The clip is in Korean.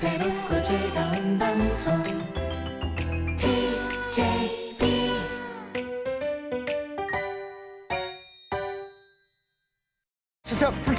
새롭고 즐거운 방송. TJB 시작 불키